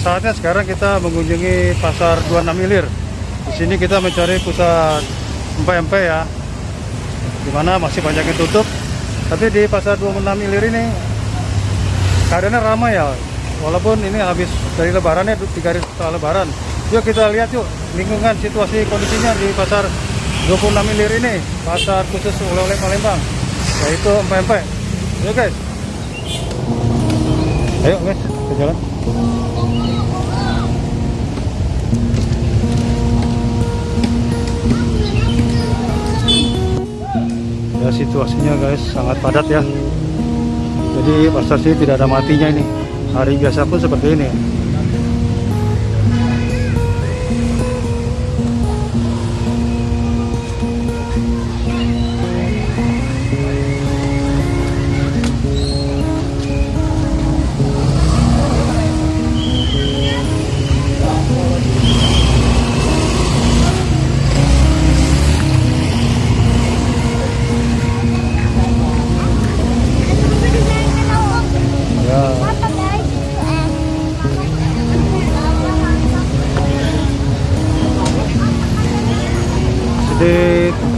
Saatnya sekarang kita mengunjungi pasar 26 Ilir. Di sini kita mencari pusat empek-empek ya. Di mana masih banyak yang tutup. Tapi di pasar 26 Ilir ini keadaannya ramai ya. Walaupun ini habis dari lebaran ya, tiga hari setelah lebaran. Yuk kita lihat yuk lingkungan situasi kondisinya di pasar 26 Ilir ini. Pasar khusus oleh-oleh Palembang. Yaitu empek-empek. Yuk guys. Ayo guys, ke jalan. Ya situasinya guys sangat padat ya. Jadi pasar sini tidak ada matinya ini. Hari biasa pun seperti ini.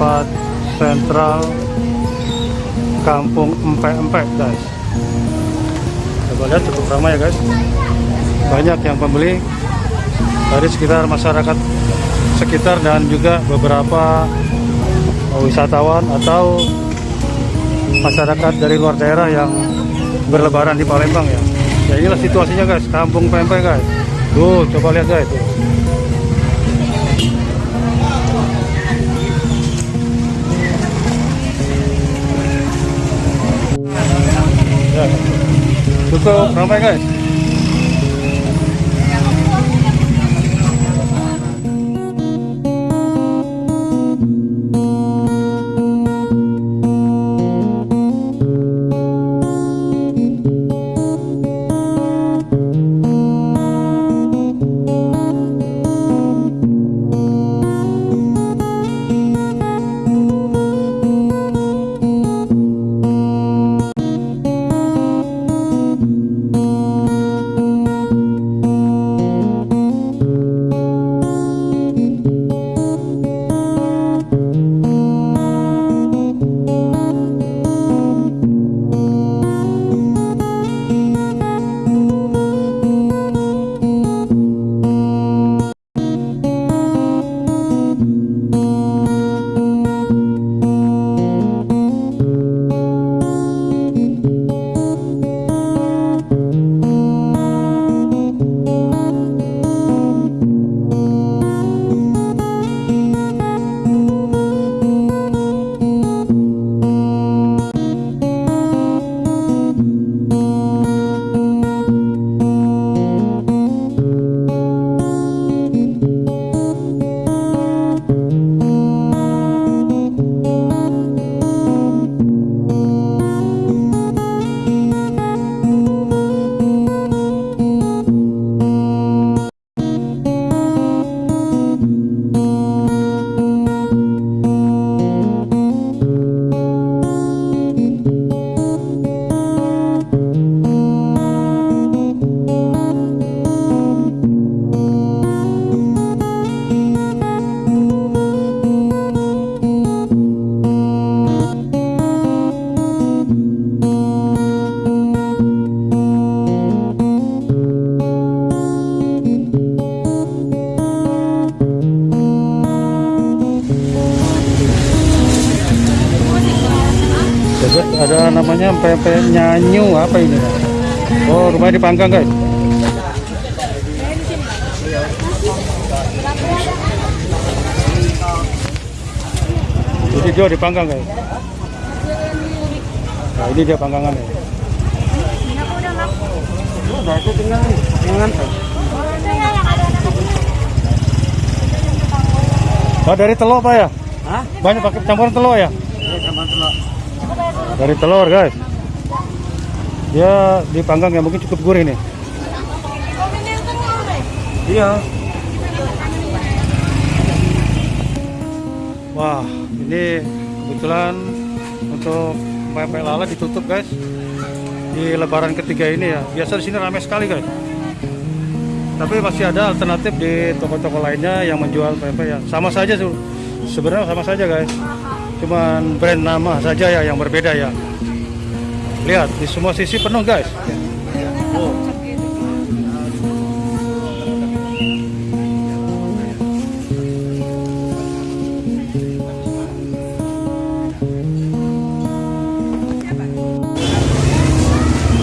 Tempat sentral Kampung Empek-Empek guys. Coba lihat cukup ramai ya guys. Banyak yang pembeli dari sekitar masyarakat sekitar dan juga beberapa wisatawan atau masyarakat dari luar daerah yang berlebaran di Palembang ya. Ya inilah situasinya guys, kampung pempek guys. Tuh, coba lihat guys. Tuh. Cukup ramai guys. Namanya pempek nyanyu apa ini? Oh, rumahnya dipanggang guys. Jadi dia dipanggang guys. Nah, ini dia panggangannya. Udah itu tinggal Oh, dari telur Pak ya? Hah? Banyak pakai campuran telur ya? Ya sama telur. Dari telur guys. Dia dipanggang ya mungkin cukup gurih nih. Iya. Wah, ini kebetulan untuk pempek lala ditutup guys. di Lebaran ketiga ini ya. Biasa di sini ramai sekali guys. Tapi masih ada alternatif di toko-toko lainnya yang menjual pempek ya. Sama saja tuh. Sebenarnya sama saja guys. Cuman brand nama saja ya yang berbeda ya. Lihat di semua sisi penuh guys.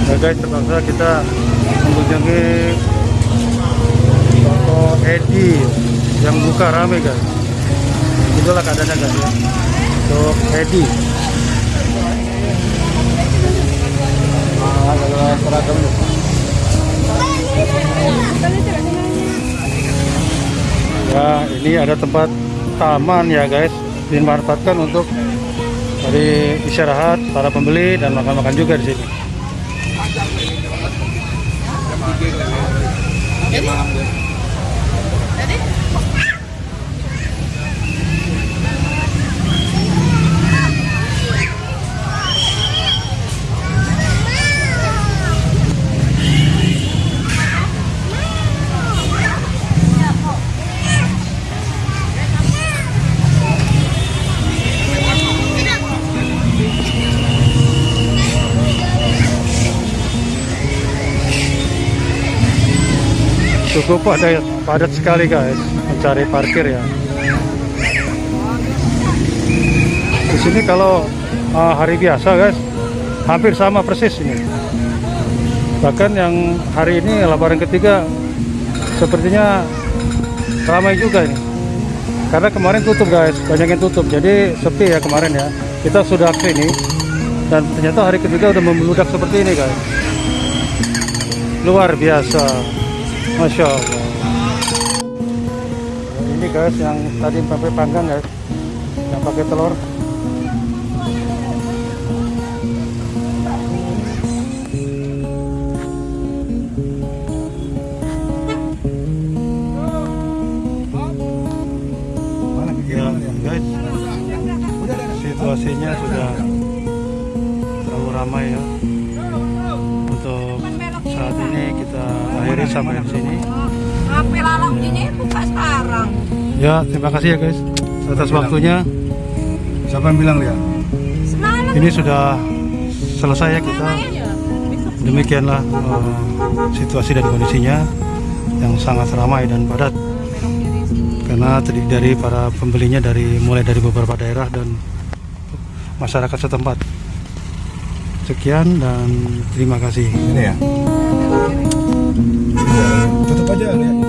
Ya guys, terpaksa kita mengunjungi toko Edi yang buka rame guys. Itulah keadaannya guys ya. Untuk Edi. Ya, ini ada tempat taman ya guys, dimanfaatkan untuk dari istirahat para pembeli dan makan-makan juga di sini. Cukup padat, padat sekali guys mencari parkir ya. Di sini kalau uh, hari biasa guys hampir sama persis ini. Bahkan yang hari ini lebaran ketiga sepertinya ramai juga ini. Karena kemarin tutup guys, banyak yang tutup. Jadi sepi ya kemarin ya. Kita sudah ke sini dan ternyata hari ketiga udah membludak seperti ini guys. Luar biasa. Masya Allah. Ini guys yang tadi pempek panggang guys, yang pakai telur. Ya, situasinya sudah terlalu ramai ya. Untuk saat ini kita akhiri sampai di sini. HP lalang ini buka sekarang. Ya, terima kasih ya guys atas waktunya. Siapa yang bilang? Semalam Ini sudah selesai ya kita. ya. Demikianlah eh, situasi dan kondisinya yang sangat ramai dan padat karena terdiri dari para pembelinya dari mulai dari beberapa daerah dan masyarakat setempat. Sekian dan terima kasih. Ini ya. Iya. tutup aja ya.